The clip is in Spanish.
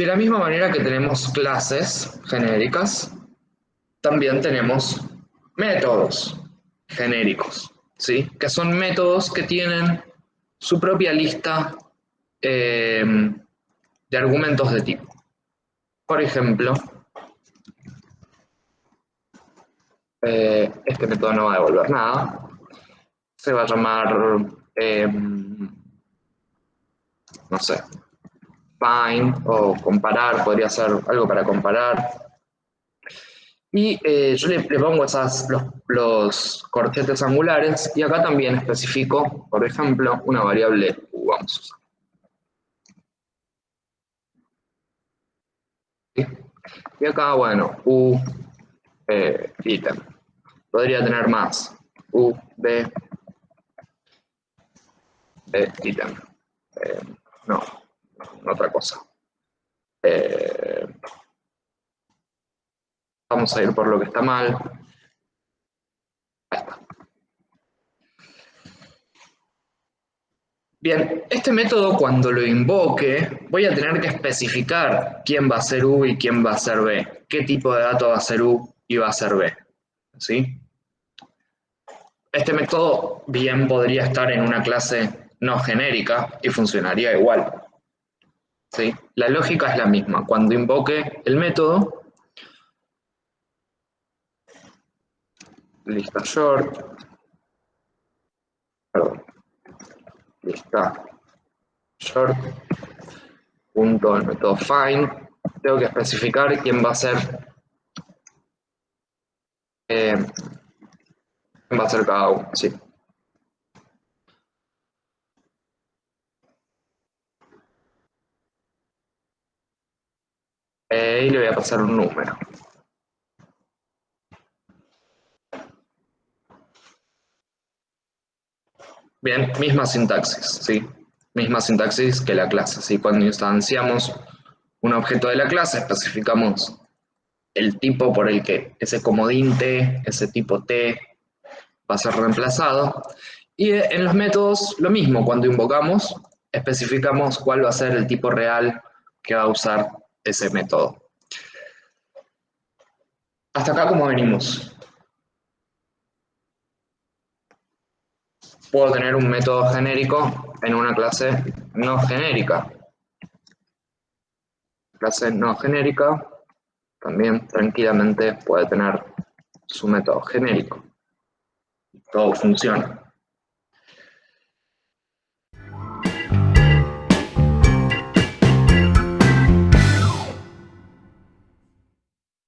De la misma manera que tenemos clases genéricas, también tenemos métodos genéricos, ¿sí? que son métodos que tienen su propia lista eh, de argumentos de tipo. Por ejemplo, eh, este método no va a devolver nada, se va a llamar, eh, no sé, find o comparar, podría ser algo para comparar. Y eh, yo le, pongo esas, los, corchetes angulares y acá también especifico, por ejemplo, una variable u, vamos a usar. Y acá, bueno, u, eh, ítem. Podría tener más, u, b, b, ítem. Eh, no, otra cosa. Eh, vamos a ir por lo que está mal. Ahí está. Bien, este método cuando lo invoque, voy a tener que especificar quién va a ser U y quién va a ser B. Qué tipo de dato va a ser U y va a ser B. ¿Sí? Este método bien podría estar en una clase no genérica y funcionaría igual. ¿Sí? La lógica es la misma. Cuando invoque el método, lista short, perdón, lista short, punto el método find, tengo que especificar quién va a ser eh, quién va a ser cada uno, sí. Y le voy a pasar un número. Bien, misma sintaxis, ¿sí? Misma sintaxis que la clase, ¿sí? Cuando instanciamos un objeto de la clase, especificamos el tipo por el que ese comodín T, ese tipo T, va a ser reemplazado. Y en los métodos, lo mismo, cuando invocamos, especificamos cuál va a ser el tipo real que va a usar ese método. Hasta acá como venimos. Puedo tener un método genérico en una clase no genérica. Clase no genérica también tranquilamente puede tener su método genérico. Todo funciona.